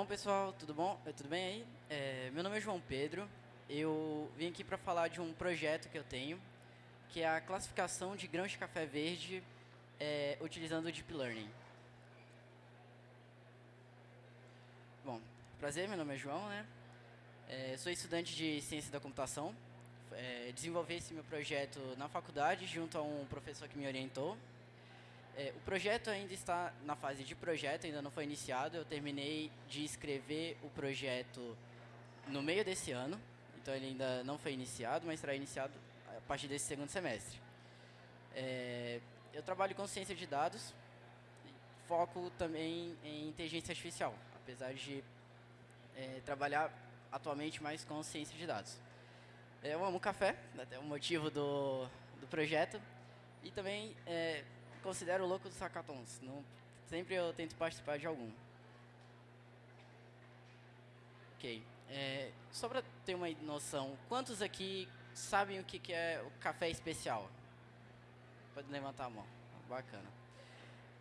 Bom, pessoal, tudo bom? Eh, tudo bem aí? É, meu nome é João Pedro. Eu vim aqui para falar de um projeto que eu tenho, que é a classificação de grãos de café verde é, utilizando o Deep Learning. Bom, prazer, meu nome é João, né? É, sou estudante de Ciência da Computação. É, desenvolvi esse meu projeto na faculdade, junto a um professor que me orientou. É, o projeto ainda está na fase de projeto, ainda não foi iniciado. Eu terminei de escrever o projeto no meio desse ano, então ele ainda não foi iniciado, mas será iniciado a partir desse segundo semestre. É, eu trabalho com ciência de dados, foco também em inteligência artificial, apesar de é, trabalhar atualmente mais com ciência de dados. Eu amo café, até o motivo do, do projeto, e também é, considero louco dos hackathons. Não, sempre eu tento participar de algum. Ok. É, só para ter uma noção, quantos aqui sabem o que, que é o café especial? Pode levantar a mão. Bacana.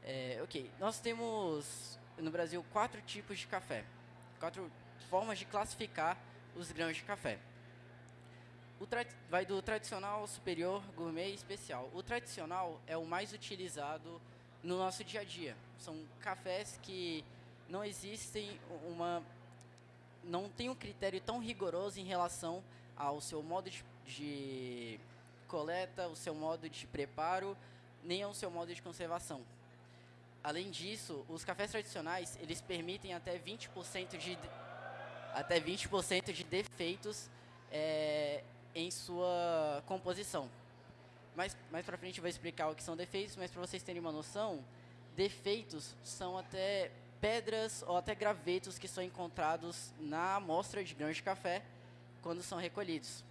É, ok. Nós temos no Brasil quatro tipos de café. Quatro formas de classificar os grãos de café. Vai do tradicional, superior, gourmet e especial. O tradicional é o mais utilizado no nosso dia a dia. São cafés que não existem uma não tem um critério tão rigoroso em relação ao seu modo de, de coleta, o seu modo de preparo, nem ao seu modo de conservação. Além disso, os cafés tradicionais, eles permitem até 20% de até 20% de defeitos é, em sua composição. Mais, mais para frente eu vou explicar o que são defeitos, mas para vocês terem uma noção, defeitos são até pedras ou até gravetos que são encontrados na amostra de grãos de café quando são recolhidos.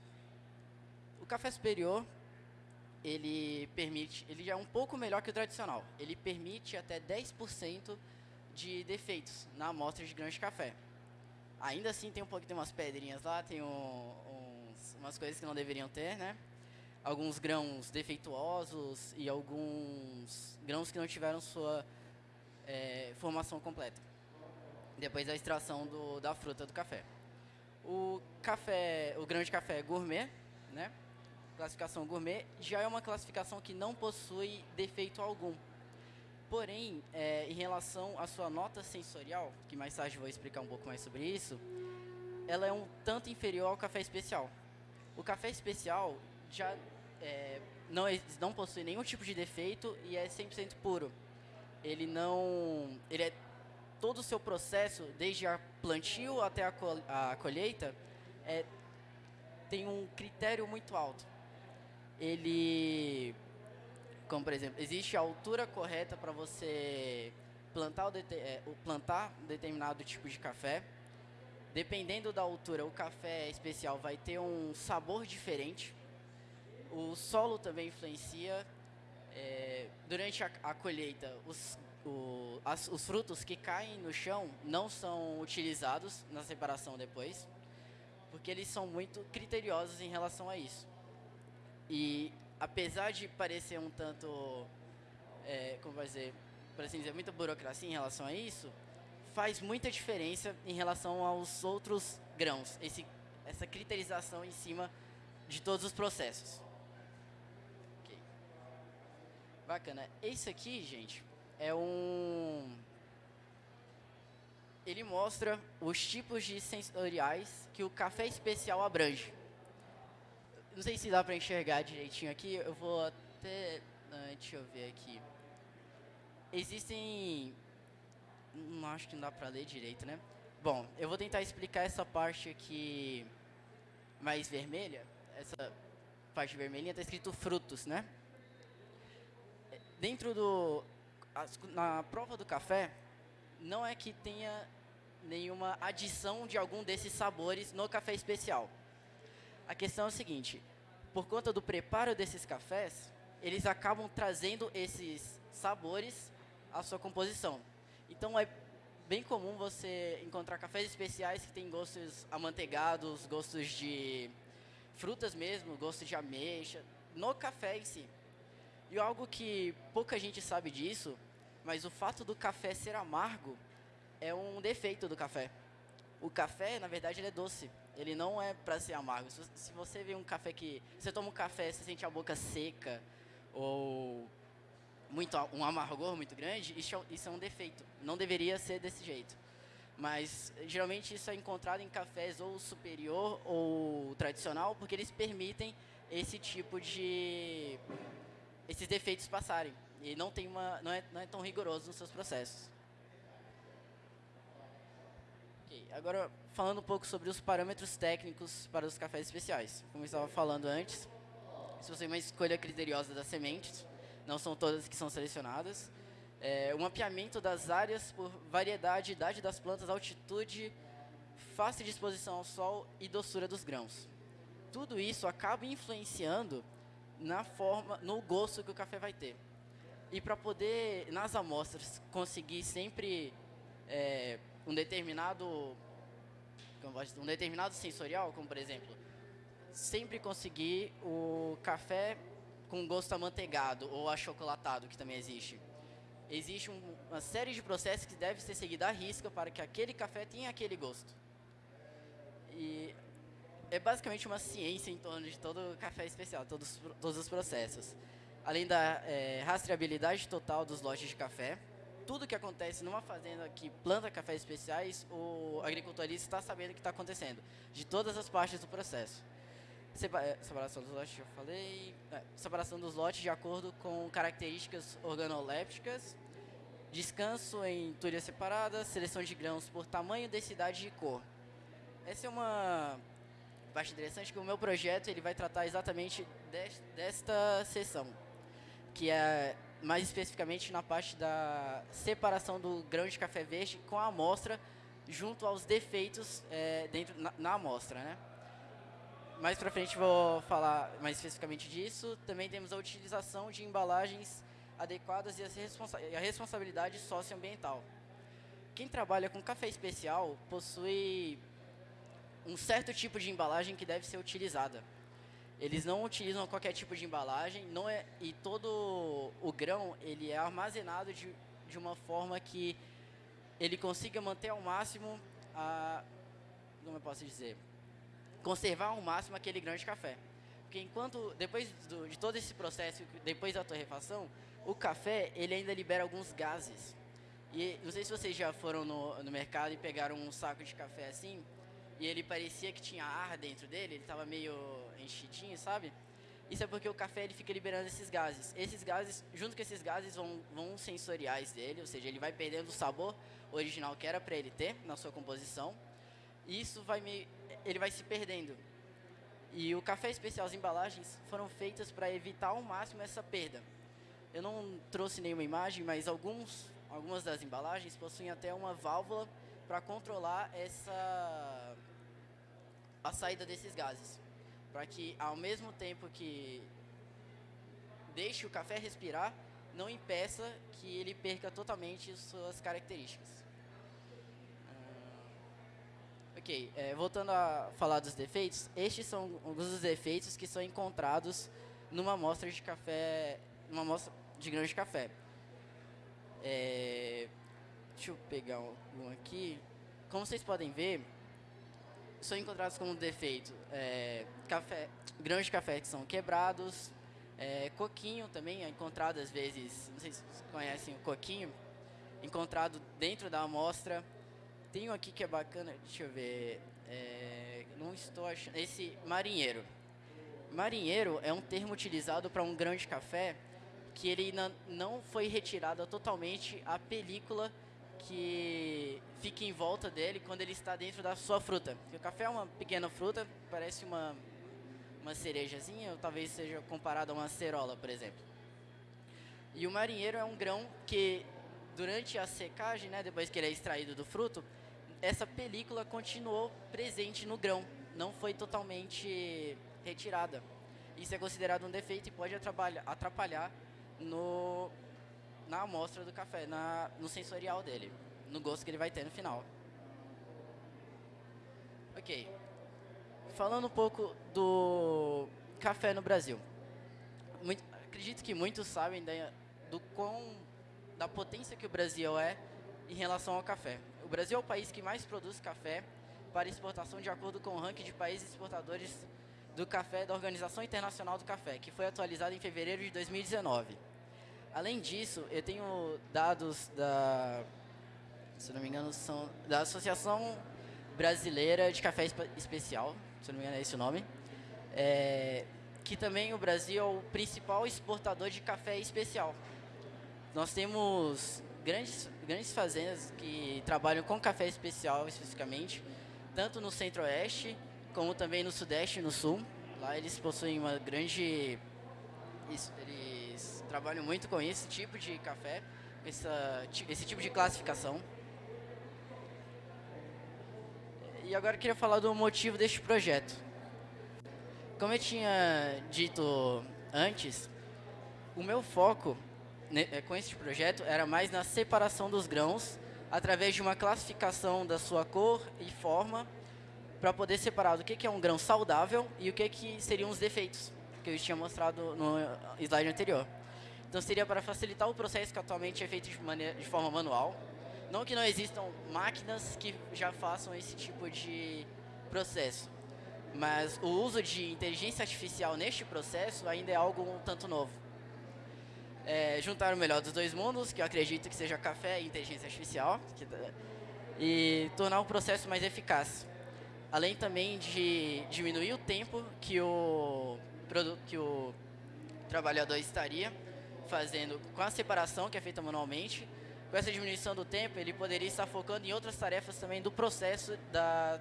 O café superior, ele permite, ele é um pouco melhor que o tradicional. Ele permite até 10% de defeitos na amostra de grãos de café. Ainda assim tem um pouco, tem umas pedrinhas lá, tem um, umas coisas que não deveriam ter, né? Alguns grãos defeituosos e alguns grãos que não tiveram sua é, formação completa. Depois da extração do, da fruta do café. O café, o grão de café gourmet, né? Classificação gourmet, já é uma classificação que não possui defeito algum. Porém, é, em relação à sua nota sensorial, que mais tarde vou explicar um pouco mais sobre isso, ela é um tanto inferior ao café especial. O café especial já é, não, não possui nenhum tipo de defeito e é 100% puro. Ele não... Ele é todo o seu processo, desde a plantio até a, col a colheita, é, tem um critério muito alto. Ele como, por exemplo, existe a altura correta para você plantar, o é, plantar determinado tipo de café. Dependendo da altura, o café especial vai ter um sabor diferente. O solo também influencia. É, durante a, a colheita, os, o, as, os frutos que caem no chão não são utilizados na separação depois, porque eles são muito criteriosos em relação a isso. E apesar de parecer um tanto, é, como vai dizer, por assim dizer, muita burocracia em relação a isso, faz muita diferença em relação aos outros grãos, esse, essa criterização em cima de todos os processos. Okay. Bacana. Esse aqui, gente, é um... Ele mostra os tipos de sensoriais que o café especial abrange. Não sei se dá para enxergar direitinho aqui. Eu vou até... Uh, deixa eu ver aqui. Existem... Não acho que não dá para ler direito, né? Bom, eu vou tentar explicar essa parte aqui mais vermelha. Essa parte vermelhinha está escrito frutos, né? Dentro do... Na prova do café, não é que tenha nenhuma adição de algum desses sabores no café especial. A questão é o seguinte, por conta do preparo desses cafés, eles acabam trazendo esses sabores à sua composição. Então é bem comum você encontrar cafés especiais que têm gostos amanteigados, gostos de frutas mesmo, gosto de ameixa, no café em si. E algo que pouca gente sabe disso, mas o fato do café ser amargo é um defeito do café. O café, na verdade, ele é doce. Ele não é para ser amargo. Se você vê um café que você toma um café, você sente a boca seca muito um amargor muito grande, isso, é isso é um defeito. Não deveria ser desse jeito. Mas geralmente isso é encontrado em cafés ou superior ou tradicional, porque eles permitem esse tipo de esses defeitos passarem. E não tem uma não é, não é tão rigoroso nos seus processos. Okay, agora falando um pouco sobre os parâmetros técnicos para os cafés especiais. Como eu estava falando antes, se você tem uma escolha criteriosa das sementes, não são todas que são selecionadas. É, o mapeamento das áreas por variedade, idade das plantas, altitude, fácil de exposição ao sol e doçura dos grãos. Tudo isso acaba influenciando na forma, no gosto que o café vai ter. E para poder, nas amostras, conseguir sempre é, um determinado um determinado sensorial, como por exemplo, sempre conseguir o café com gosto amanteigado ou achocolatado, que também existe. Existe um, uma série de processos que deve ser seguida à risca para que aquele café tenha aquele gosto. E é basicamente uma ciência em torno de todo café especial, todos, todos os processos. Além da é, rastreabilidade total dos lotes de café, tudo que acontece numa fazenda que planta cafés especiais, o agricultorista está sabendo o que está acontecendo, de todas as partes do processo. É, separação dos lotes, já falei. É, separação dos lotes de acordo com características organolépticas. Descanso em tulhas separadas. Seleção de grãos por tamanho, densidade e cor. Essa é uma parte interessante que o meu projeto ele vai tratar exatamente desta seção, que é mais especificamente na parte da separação do grão de café verde com a amostra junto aos defeitos é, dentro na, na amostra, né? Mais para frente vou falar mais especificamente disso. Também temos a utilização de embalagens adequadas e responsa e a responsabilidade socioambiental. Quem trabalha com café especial possui um certo tipo de embalagem que deve ser utilizada. Eles não utilizam qualquer tipo de embalagem, não é e todo o grão ele é armazenado de, de uma forma que ele consiga manter ao máximo a como eu posso dizer conservar ao máximo aquele grão de café. Porque enquanto, depois do, de todo esse processo, depois da torrefação, o café, ele ainda libera alguns gases. E não sei se vocês já foram no, no mercado e pegaram um saco de café assim, e ele parecia que tinha ar dentro dele, ele estava meio enchidinho, sabe? Isso é porque o café ele fica liberando esses gases. Esses gases, junto com esses gases, vão, vão sensoriais dele, ou seja, ele vai perdendo o sabor original que era para ele ter na sua composição. Isso vai meio, ele vai se perdendo. E o café especial, as embalagens foram feitas para evitar ao máximo essa perda. Eu não trouxe nenhuma imagem, mas alguns, algumas das embalagens possuem até uma válvula para controlar essa a saída desses gases, para que ao mesmo tempo que deixe o café respirar, não impeça que ele perca totalmente suas características. Ok, é, voltando a falar dos defeitos, estes são alguns dos defeitos que são encontrados numa amostra de café, numa amostra de grãos de café. É, deixa eu pegar um aqui. Como vocês podem ver, são encontrados como defeito é, café, grãos de café que são quebrados, é, coquinho também é encontrado às vezes, não sei se vocês conhecem o coquinho, encontrado dentro da amostra tem um aqui que é bacana, deixa eu ver. É, não estou achando. Esse marinheiro. Marinheiro é um termo utilizado para um grão de café que ele não foi retirada totalmente a película que fica em volta dele quando ele está dentro da sua fruta. O café é uma pequena fruta, parece uma, uma cerejazinha, ou talvez seja comparado a uma cerola, por exemplo. E o marinheiro é um grão que, durante a secagem, né, depois que ele é extraído do fruto, essa película continuou presente no grão, não foi totalmente retirada. Isso é considerado um defeito e pode atrapalhar, no, na amostra do café, na, no sensorial dele, no gosto que ele vai ter no final. Ok. Falando um pouco do café no Brasil. Muito, acredito que muitos sabem da, do quão, da potência que o Brasil é em relação ao café. O Brasil é o país que mais produz café para exportação de acordo com o ranking de países exportadores do café da Organização Internacional do Café, que foi atualizado em fevereiro de 2019. Além disso, eu tenho dados da, se não me engano, são da Associação Brasileira de Café Especial, se não me engano é esse o nome, é, que também o Brasil é o principal exportador de café especial. Nós temos grandes, grandes fazendas que trabalham com café especial especificamente, tanto no centro-oeste, como também no sudeste e no sul. Lá eles possuem uma grande... Eles trabalham muito com esse tipo de café, essa, esse tipo de classificação. E agora eu queria falar do motivo deste projeto. Como eu tinha dito antes, o meu foco com este projeto era mais na separação dos grãos através de uma classificação da sua cor e forma para poder separar do que, que é um grão saudável e o que, que seriam os defeitos que eu tinha mostrado no slide anterior. Então seria para facilitar o processo que atualmente é feito de, maneira, de forma manual. Não que não existam máquinas que já façam esse tipo de processo, mas o uso de inteligência artificial neste processo ainda é algo um tanto novo é, juntar o melhor dos dois mundos, que eu acredito que seja café e inteligência artificial, que, e tornar o processo mais eficaz. Além também de diminuir o tempo que o, que o trabalhador estaria fazendo com a separação, que é feita manualmente. Com essa diminuição do tempo, ele poderia estar focando em outras tarefas também do processo da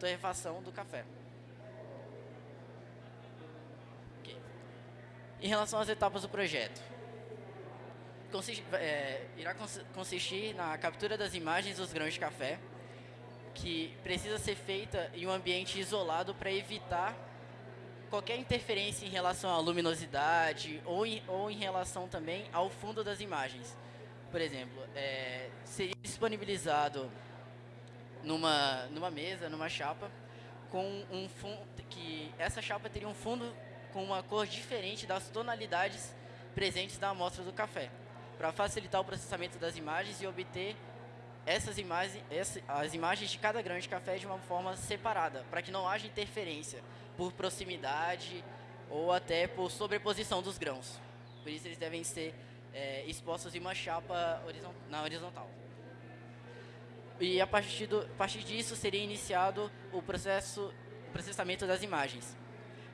torrefação do café. Okay. Em relação às etapas do projeto, consiste, é, irá consistir na captura das imagens dos grãos de café, que precisa ser feita em um ambiente isolado para evitar qualquer interferência em relação à luminosidade ou em, ou em relação também ao fundo das imagens. Por exemplo, é, seria disponibilizado numa, numa mesa, numa chapa, com um fundo que essa chapa teria um fundo com uma cor diferente das tonalidades presentes na amostra do café para facilitar o processamento das imagens e obter essas imagens, as imagens de cada grão de café de uma forma separada, para que não haja interferência por proximidade ou até por sobreposição dos grãos. Por isso eles devem ser é, expostos em uma chapa na horizontal. E a partir, do, a partir disso seria iniciado o processo, processamento das imagens,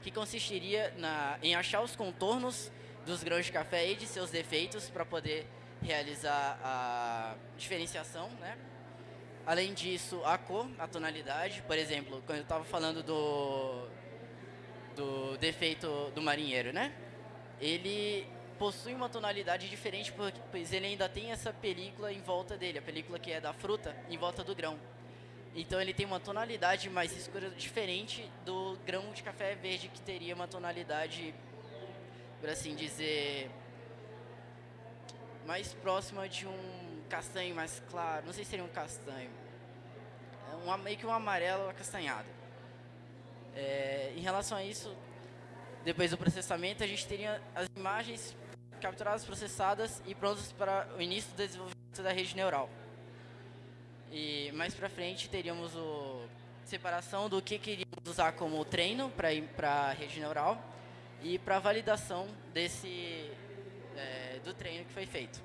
que consistiria na, em achar os contornos dos grãos de café e de seus defeitos para poder realizar a diferenciação, né? Além disso, a cor, a tonalidade, por exemplo, quando eu estava falando do, do defeito do marinheiro, né? Ele possui uma tonalidade diferente, pois ele ainda tem essa película em volta dele, a película que é da fruta, em volta do grão. Então ele tem uma tonalidade mais escura, diferente do grão de café verde, que teria uma tonalidade por assim dizer, mais próxima de um castanho mais claro. Não sei se seria um castanho. É meio que um amarelo acastanhado. É, em relação a isso, depois do processamento, a gente teria as imagens capturadas, processadas e prontas para o início do desenvolvimento da rede neural. E mais para frente teríamos a separação do que queríamos usar como treino para a rede neural e para validação desse é, do treino que foi feito.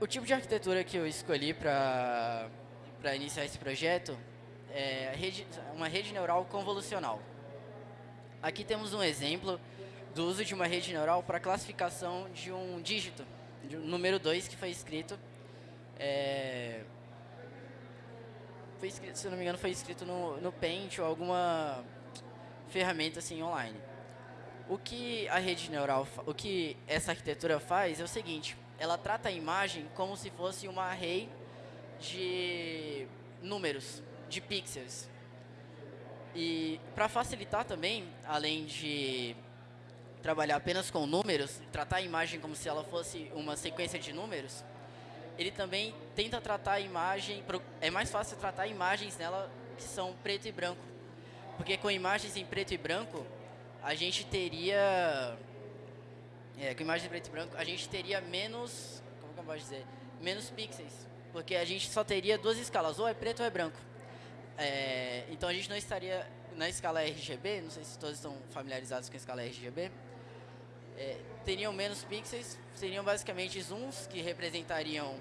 O tipo de arquitetura que eu escolhi para iniciar esse projeto é rede, uma rede neural convolucional. Aqui temos um exemplo do uso de uma rede neural para classificação de um dígito, de um número 2 que foi escrito é, foi escrito, se não me engano, foi escrito no, no Paint ou alguma ferramenta assim online. O que a rede neural, o que essa arquitetura faz é o seguinte, ela trata a imagem como se fosse uma array de números, de pixels. E para facilitar também, além de trabalhar apenas com números, tratar a imagem como se ela fosse uma sequência de números, ele também tenta tratar a imagem, é mais fácil tratar imagens nela que são preto e branco. Porque com imagens em preto e branco, a gente teria é, com imagem preto e branco, a gente teria menos, como que eu posso dizer, menos pixels, porque a gente só teria duas escalas, ou é preto ou é branco. É, então a gente não estaria na escala RGB, não sei se todos estão familiarizados com a escala RGB, é, teriam menos pixels, seriam basicamente zooms que representariam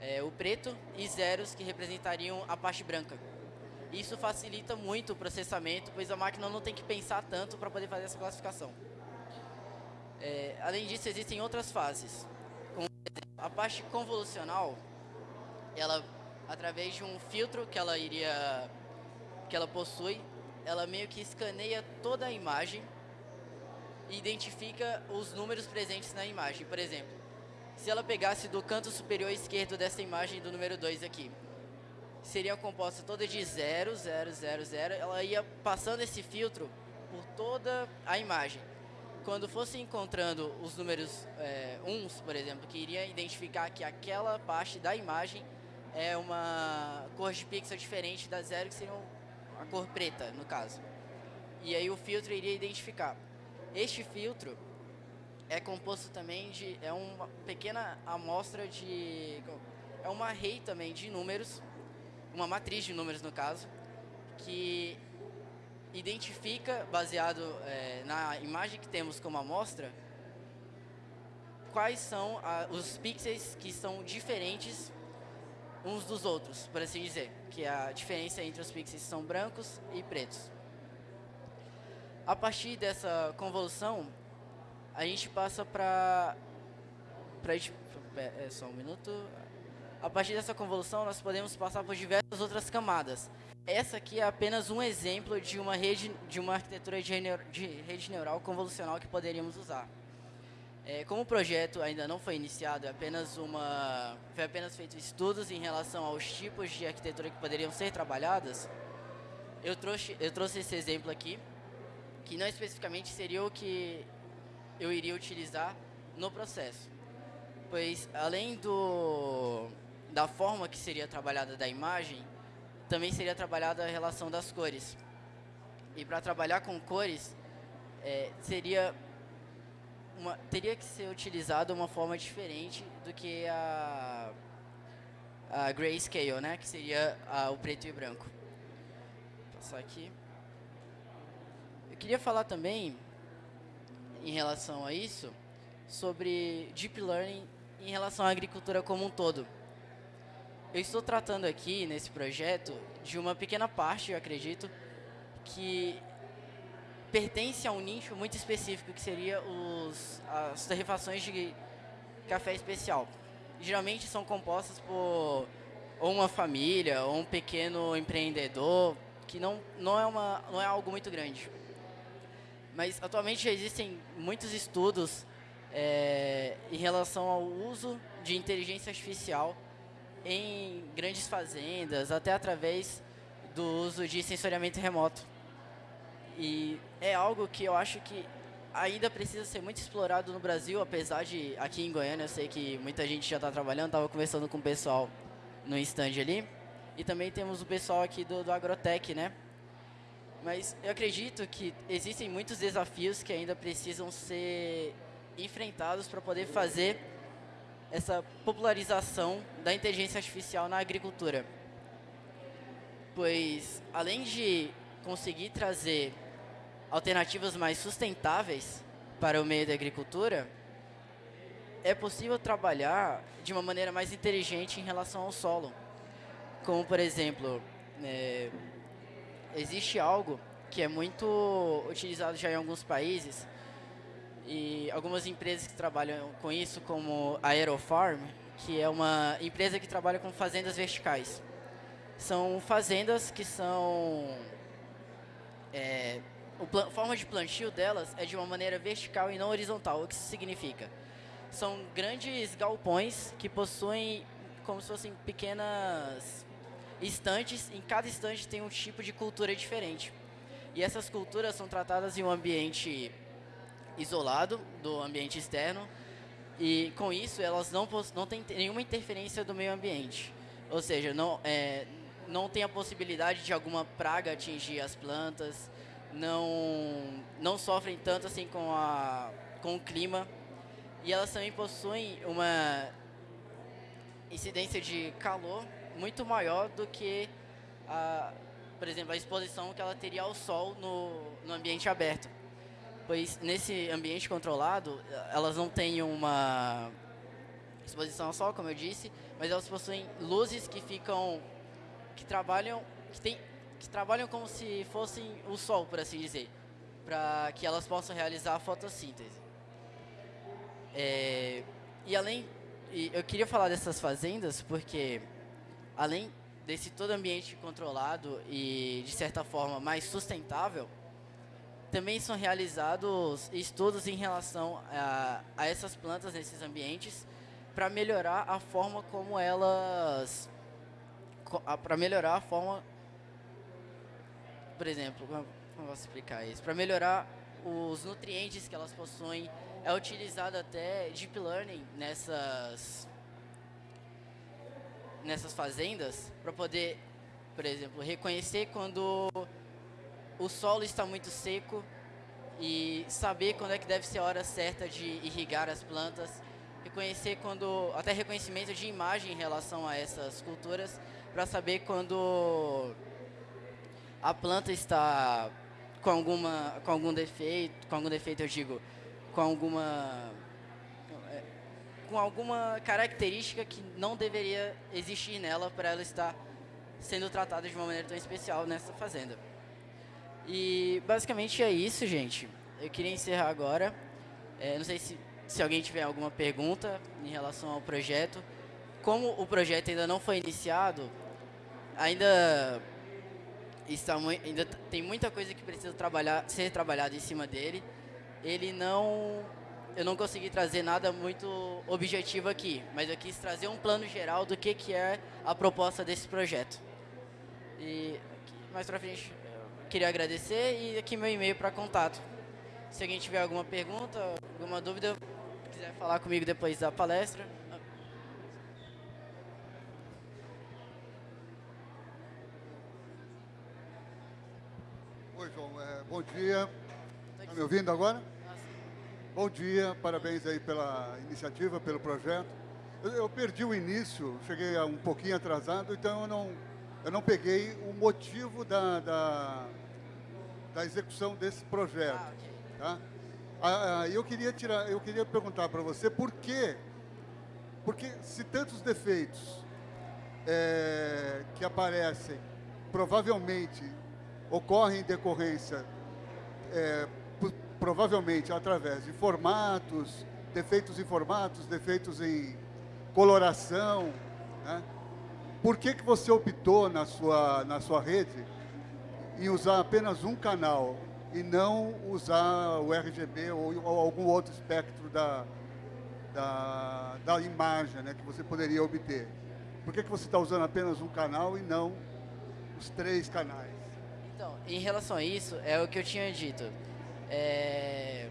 é, o preto e zeros que representariam a parte branca. Isso facilita muito o processamento, pois a máquina não tem que pensar tanto para poder fazer essa classificação. É, além disso, existem outras fases. Como a parte convolucional, ela, através de um filtro que ela iria, que ela possui, ela meio que escaneia toda a imagem e identifica os números presentes na imagem. Por exemplo, se ela pegasse do canto superior esquerdo dessa imagem do número 2 aqui, seria composta toda de 0, 0, 0, 0, ela ia passando esse filtro por toda a imagem quando fosse encontrando os números é, uns, por exemplo, que iria identificar que aquela parte da imagem é uma cor de pixel diferente da zero, que seria a cor preta, no caso. E aí o filtro iria identificar. Este filtro é composto também de... é uma pequena amostra de... é uma array também de números, uma matriz de números, no caso, que identifica, baseado é, na imagem que temos como amostra, quais são a, os pixels que são diferentes uns dos outros, por assim dizer, que a diferença entre os pixels são brancos e pretos. A partir dessa convolução, a gente passa para... É, é só um minuto. A partir dessa convolução, nós podemos passar por diversas outras camadas. Essa aqui é apenas um exemplo de uma rede, de uma arquitetura de, de rede neural convolucional que poderíamos usar. É, como o projeto ainda não foi iniciado, é apenas uma, foi apenas feito estudos em relação aos tipos de arquitetura que poderiam ser trabalhadas, eu trouxe, eu trouxe esse exemplo aqui, que não especificamente seria o que eu iria utilizar no processo. Pois, além do, da forma que seria trabalhada da imagem, também seria trabalhada a relação das cores. E para trabalhar com cores, é, seria uma, teria que ser utilizada uma forma diferente do que a, a grayscale, né? que seria a, o preto e branco. Vou passar aqui. Eu queria falar também, em relação a isso, sobre Deep Learning em relação à agricultura como um todo. Eu estou tratando aqui, nesse projeto, de uma pequena parte, eu acredito, que pertence a um nicho muito específico, que seria os, as torrefações de café especial. Geralmente são compostas por ou uma família, ou um pequeno empreendedor, que não, não, é, uma, não é algo muito grande. Mas atualmente já existem muitos estudos é, em relação ao uso de inteligência artificial em grandes fazendas, até através do uso de sensoriamento remoto. E é algo que eu acho que ainda precisa ser muito explorado no Brasil, apesar de aqui em Goiânia eu sei que muita gente já está trabalhando, estava conversando com o pessoal no stand ali. E também temos o pessoal aqui do, do Agrotec, né? Mas eu acredito que existem muitos desafios que ainda precisam ser enfrentados para poder fazer essa popularização da inteligência artificial na agricultura. Pois, além de conseguir trazer alternativas mais sustentáveis para o meio da agricultura, é possível trabalhar de uma maneira mais inteligente em relação ao solo. Como, por exemplo, é, existe algo que é muito utilizado já em alguns países, e algumas empresas que trabalham com isso, como a Aerofarm, que é uma empresa que trabalha com fazendas verticais. São fazendas que são... É, a forma de plantio delas é de uma maneira vertical e não horizontal. O que isso significa? São grandes galpões que possuem como se fossem pequenas estantes. Em cada estante tem um tipo de cultura diferente. E essas culturas são tratadas em um ambiente isolado do ambiente externo e com isso elas não, não têm nenhuma interferência do meio ambiente. Ou seja, não, é, não tem a possibilidade de alguma praga atingir as plantas, não, não sofrem tanto assim com, a, com o clima. e elas também possuem uma incidência de calor muito maior do que, a, por exemplo, a exposição que ela teria ao sol no, no ambiente aberto. Pois nesse ambiente controlado, elas não têm uma exposição ao sol, como eu disse, mas elas possuem luzes que ficam, que trabalham, que, tem, que trabalham como se fossem o sol, por assim dizer, para que elas possam realizar a fotossíntese. É, e além, eu queria falar dessas fazendas porque, além desse todo ambiente controlado e, de certa forma, mais sustentável, também são realizados estudos em relação a, a essas plantas nesses ambientes para melhorar a forma como elas para melhorar a forma por exemplo como posso explicar isso? Para melhorar os nutrientes que elas possuem é utilizado até deep learning nessas nessas fazendas para poder, por exemplo, reconhecer quando o solo está muito seco e saber quando é que deve ser a hora certa de irrigar as plantas, reconhecer quando até reconhecimento de imagem em relação a essas culturas para saber quando a planta está com alguma com algum defeito, com algum defeito eu digo, com alguma com alguma característica que não deveria existir nela para ela estar sendo tratada de uma maneira tão especial nessa fazenda. E basicamente é isso, gente. Eu queria encerrar agora. É, não sei se, se alguém tiver alguma pergunta em relação ao projeto. Como o projeto ainda não foi iniciado, ainda está ainda tem muita coisa que precisa trabalhar, ser trabalhada em cima dele ele não eu não consegui trazer nada muito objetivo aqui, mas eu quis trazer um plano geral do que, que é a proposta desse projeto. E mais pra frente, queria agradecer e aqui meu e-mail para contato. Se alguém tiver alguma pergunta, alguma dúvida, quiser falar comigo depois da palestra. Oi, João. É, bom dia. Está me ouvindo agora? Bom dia, parabéns aí pela iniciativa, pelo projeto. Eu, eu, perdi o início, cheguei um pouquinho atrasado, então eu não, eu não peguei o motivo da, da, da execução desse projeto. Ah, okay. tá? ah, ah, eu, queria tirar, eu queria perguntar para você por quê? Porque se tantos defeitos é, que aparecem provavelmente ocorrem em decorrência é, provavelmente através de formatos, defeitos em formatos, defeitos em coloração. Né? Por que, que você optou na sua, na sua rede em usar apenas um canal e não usar o RGB ou, ou algum outro espectro da, da, da imagem né, que você poderia obter? Por que, que você está usando apenas um canal e não os três canais? Então, em relação a isso, é o que eu tinha dito. É,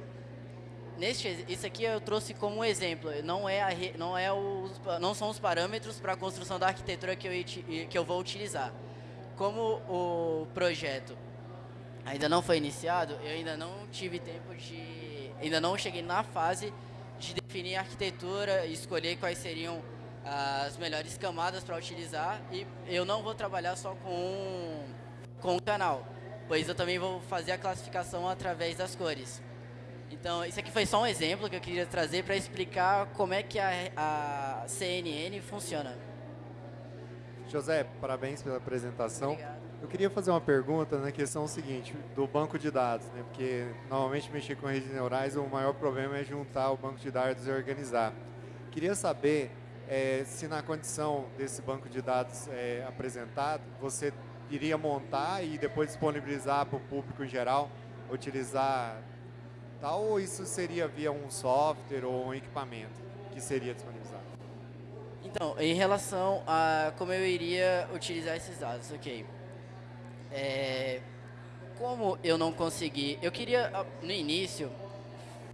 neste, isso aqui eu trouxe como um exemplo. Não é, a, não é os, não são os parâmetros para a construção da arquitetura que eu, que eu vou utilizar. Como o projeto ainda não foi iniciado, eu ainda não tive tempo de, ainda não cheguei na fase de definir a arquitetura e escolher quais seriam as melhores camadas para utilizar. E eu não vou trabalhar só com com o canal pois eu também vou fazer a classificação através das cores. Então, isso aqui foi só um exemplo que eu queria trazer para explicar como é que a, a CNN funciona. José, parabéns pela apresentação. Obrigado. Eu queria fazer uma pergunta na questão seguinte, do banco de dados, né? porque normalmente mexer com redes neurais, o maior problema é juntar o banco de dados e organizar. Queria saber é, se na condição desse banco de dados é, apresentado, você iria montar e depois disponibilizar para o público em geral, utilizar tal, ou isso seria via um software ou um equipamento que seria disponibilizado? Então, em relação a como eu iria utilizar esses dados, ok. É, como eu não consegui, eu queria no início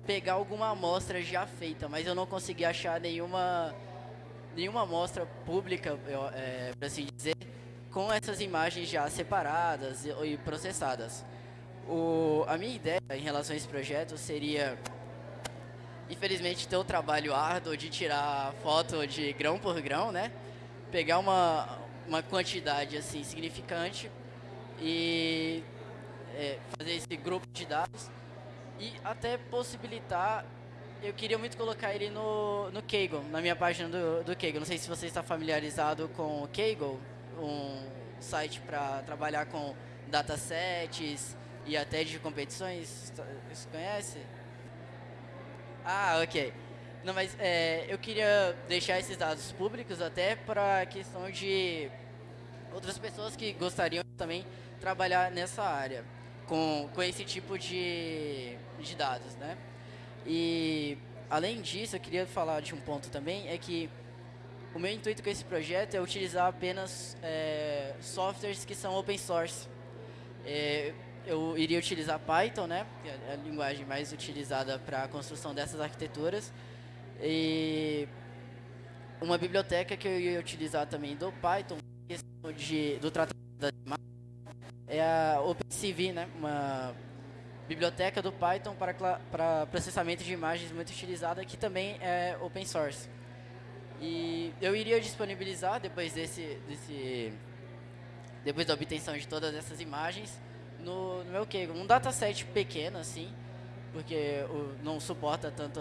pegar alguma amostra já feita, mas eu não consegui achar nenhuma nenhuma amostra pública, é, para assim dizer, com essas imagens já separadas e, processadas. O, a minha ideia em relação a esse projeto seria infelizmente, ter o trabalho árduo de tirar foto de grão por grão, né? Pegar uma, uma quantidade assim significante e é, fazer esse grupo de dados e até possibilitar eu queria muito colocar ele no, no Kaggle, na minha página do, do Kaggle. Não sei se você está familiarizado com o Kaggle, um site para trabalhar com datasets e até de competições. Você conhece? Ah, ok. Não, mas é, eu queria deixar esses dados públicos até para a questão de outras pessoas que gostariam também trabalhar nessa área, com, com esse tipo de, de dados, né? E, além disso, eu queria falar de um ponto também, é que o meu intuito com esse projeto é utilizar apenas é, softwares que são open source. É, eu iria utilizar Python, né, que é a linguagem mais utilizada para a construção dessas arquiteturas. E uma biblioteca que eu ia utilizar também do Python, de, do tratamento da imagem, é a OpenCV, né, uma biblioteca do Python para, para processamento de imagens muito utilizada, que também é open source. E eu iria disponibilizar, depois desse, desse depois da obtenção de todas essas imagens, no, no meu Kaggle. Um dataset pequeno, assim, porque não suporta tanto...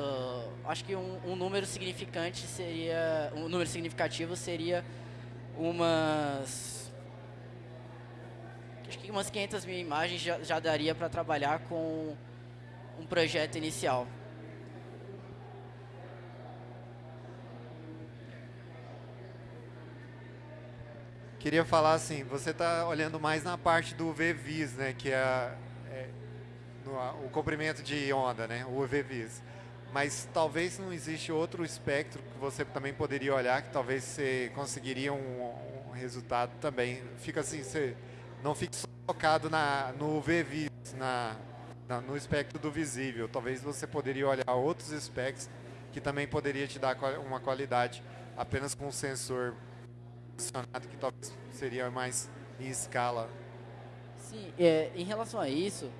Acho que um, um número significante seria... Um número significativo seria umas acho que umas 500 mil imagens já, já daria para trabalhar com um projeto inicial. Queria falar assim, você está olhando mais na parte do VVIS, né, que é, é no, o comprimento de onda, né, o VVIS. Mas talvez não existe outro espectro que você também poderia olhar, que talvez você conseguiria um, um resultado também. Fica assim, você não fique focado na, no VVIS, na, na, no espectro do visível. Talvez você poderia olhar outros espectros que também poderia te dar uma qualidade apenas com um sensor posicionado que talvez seria mais em escala. Sim, é, em relação a isso,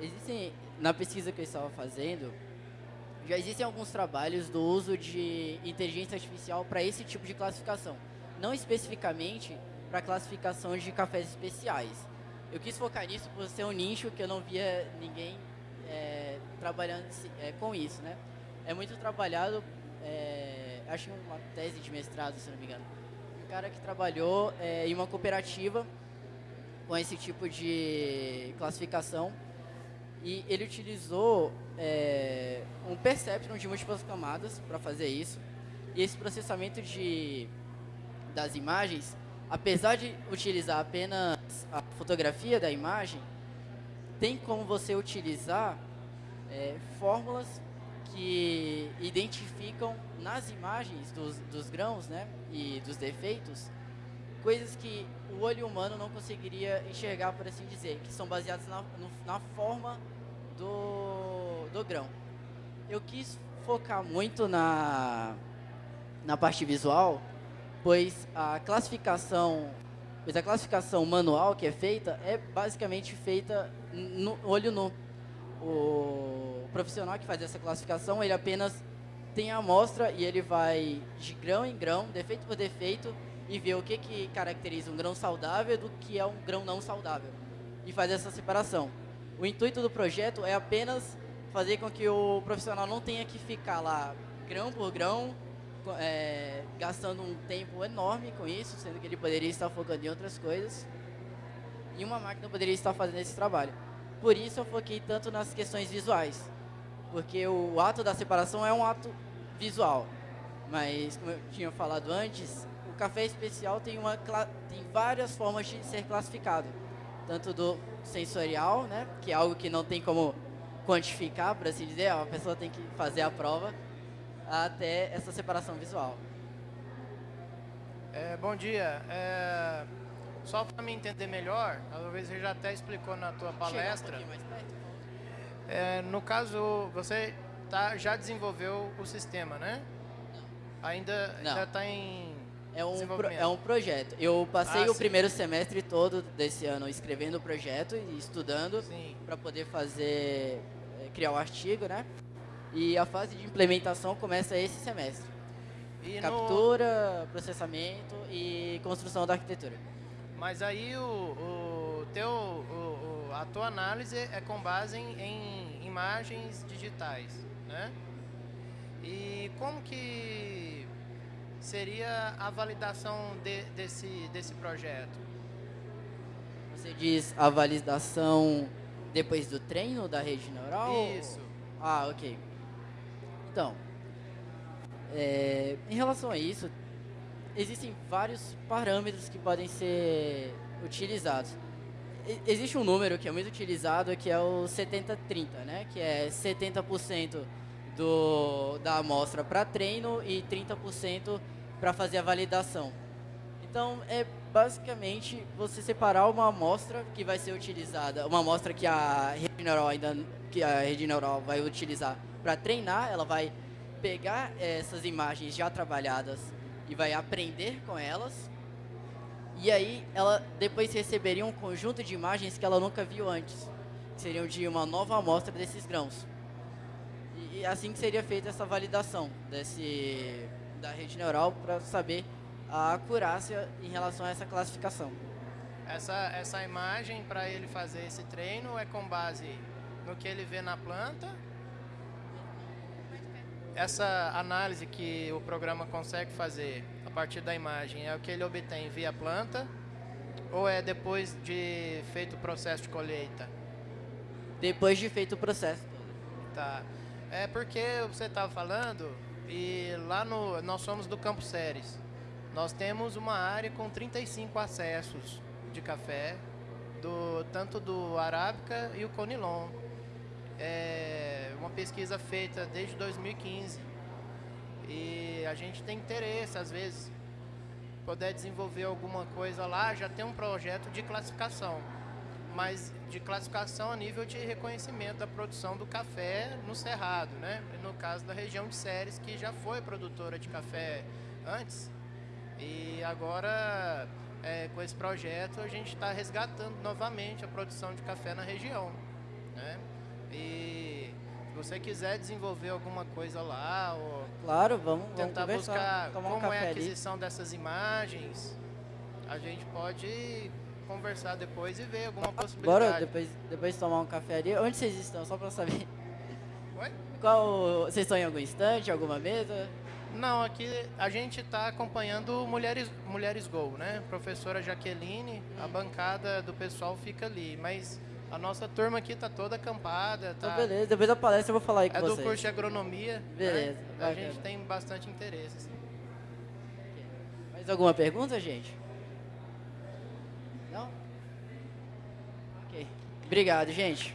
existem, na pesquisa que eu estava fazendo, já existem alguns trabalhos do uso de inteligência artificial para esse tipo de classificação. Não especificamente para classificação de cafés especiais. Eu quis focar nisso por ser um nicho que eu não via ninguém é, trabalhando é, com isso, né? É muito trabalhado, é, acho uma tese de mestrado, se não me engano. Cara que trabalhou é, em uma cooperativa com esse tipo de classificação e ele utilizou é, um perceptron de múltiplas camadas para fazer isso. E esse processamento de, das imagens apesar de utilizar apenas a fotografia da imagem, tem como você utilizar é, fórmulas que identificam nas imagens dos, dos grãos né, e dos defeitos coisas que o olho humano não conseguiria enxergar, por assim dizer, que são baseadas na, no, na forma do, do grão. Eu quis focar muito na, na parte visual, pois a classificação, pois a classificação manual que é feita é basicamente feita no olho nu. O profissional que faz essa classificação, ele apenas tem a amostra e ele vai de grão em grão, defeito por defeito, e vê o que, que caracteriza um grão saudável do que é um grão não saudável. E faz essa separação. O intuito do projeto é apenas fazer com que o profissional não tenha que ficar lá grão por grão, é, gastando um tempo enorme com isso, sendo que ele poderia estar focando em outras coisas. E uma máquina poderia estar fazendo esse trabalho. Por isso eu foquei tanto nas questões visuais. Porque o ato da separação é um ato visual. Mas, como eu tinha falado antes, o café especial tem, uma, tem várias formas de ser classificado. Tanto do sensorial, né, que é algo que não tem como quantificar, por assim dizer, a pessoa tem que fazer a prova até essa separação visual. É, bom dia. É, só para me entender melhor, talvez você já até explicou na tua palestra. Um é, no caso, você tá, já desenvolveu o sistema, né? Não. Ainda está em é um, pro, é um projeto. Eu passei ah, o sim. primeiro semestre todo desse ano escrevendo o projeto e estudando para poder fazer, é, criar o artigo, né? E a fase de implementação começa esse semestre. E Captura, no... processamento e construção da arquitetura. Mas aí o, o teu, a tua análise é com base em, em imagens digitais, né? E como que seria a validação de, desse, desse projeto? Você diz a validação depois do treino da rede neural? Isso. Ah, ok. Então, é, em relação a isso, existem vários parâmetros que podem ser utilizados. Existe um número que é muito utilizado que é o 70-30, né? que é 70% do, da amostra para treino e 30% para fazer a validação. Então, é basicamente você separar uma amostra que vai ser utilizada, uma amostra que a rede neural ainda que a rede neural vai utilizar para treinar, ela vai pegar essas imagens já trabalhadas e vai aprender com elas. E aí ela depois receberia um conjunto de imagens que ela nunca viu antes, que seriam de uma nova amostra desses grãos. E, e assim que seria feita essa validação desse da rede neural para saber a acurácia em relação a essa classificação. Essa, essa imagem, para ele fazer esse treino, é com base no que ele vê na planta. Essa análise que o programa consegue fazer partir da imagem é o que ele obtém via planta ou é depois de feito o processo de colheita? Depois de feito o processo. Tá. É porque você estava falando e lá no nós somos do Campo Séries. Nós temos uma área com 35 acessos de café, do, tanto do Arábica e o Conilon. É uma pesquisa feita desde 2015. E a gente tem interesse, às vezes, poder desenvolver alguma coisa lá, já tem um projeto de classificação. Mas de classificação a nível de reconhecimento da produção do café no Cerrado, né? No caso da região de Séries, que já foi produtora de café antes, e agora, é, com esse projeto, a gente está resgatando novamente a produção de café na região. Né? E você quiser desenvolver alguma coisa lá, ou claro, vamos, tentar vamos buscar como um é a aquisição ali. dessas imagens, a gente pode conversar depois e ver alguma possibilidade. Bora depois, depois tomar um café ali. Onde vocês estão? Só para saber. Oi? Qual, vocês estão em algum instante, alguma mesa? Não, aqui a gente está acompanhando Mulheres, Mulheres Go, né? Professora Jaqueline, a bancada do pessoal fica ali, mas a nossa turma aqui está toda acampada. Tá... Então, beleza, depois da palestra eu vou falar aí com é vocês. É do curso de agronomia. Né? Beleza. Né? A gente tem bastante interesse. Assim. Mais alguma pergunta, gente? Não? Ok. Obrigado, gente.